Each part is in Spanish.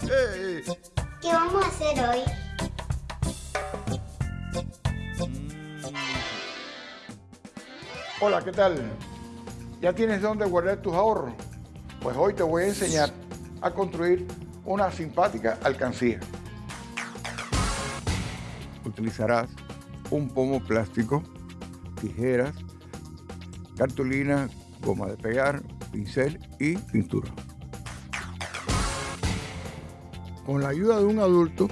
¿Qué vamos a hacer hoy? Hola, ¿qué tal? ¿Ya tienes dónde guardar tus ahorros? Pues hoy te voy a enseñar a construir una simpática alcancía. Utilizarás un pomo plástico, tijeras, cartulina, goma de pegar, pincel y pintura. Con la ayuda de un adulto,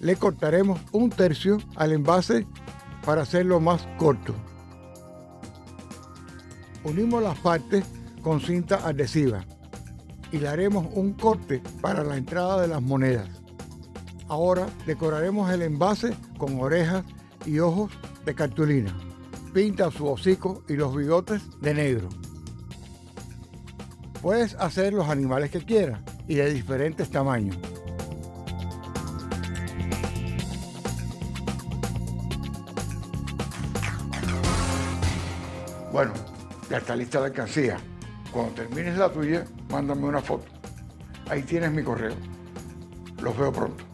le cortaremos un tercio al envase para hacerlo más corto. Unimos las partes con cinta adhesiva y le haremos un corte para la entrada de las monedas. Ahora decoraremos el envase con orejas y ojos de cartulina. Pinta su hocico y los bigotes de negro. Puedes hacer los animales que quieras y de diferentes tamaños. Bueno, ya está lista la alcancía. Cuando termines la tuya, mándame una foto. Ahí tienes mi correo. Los veo pronto.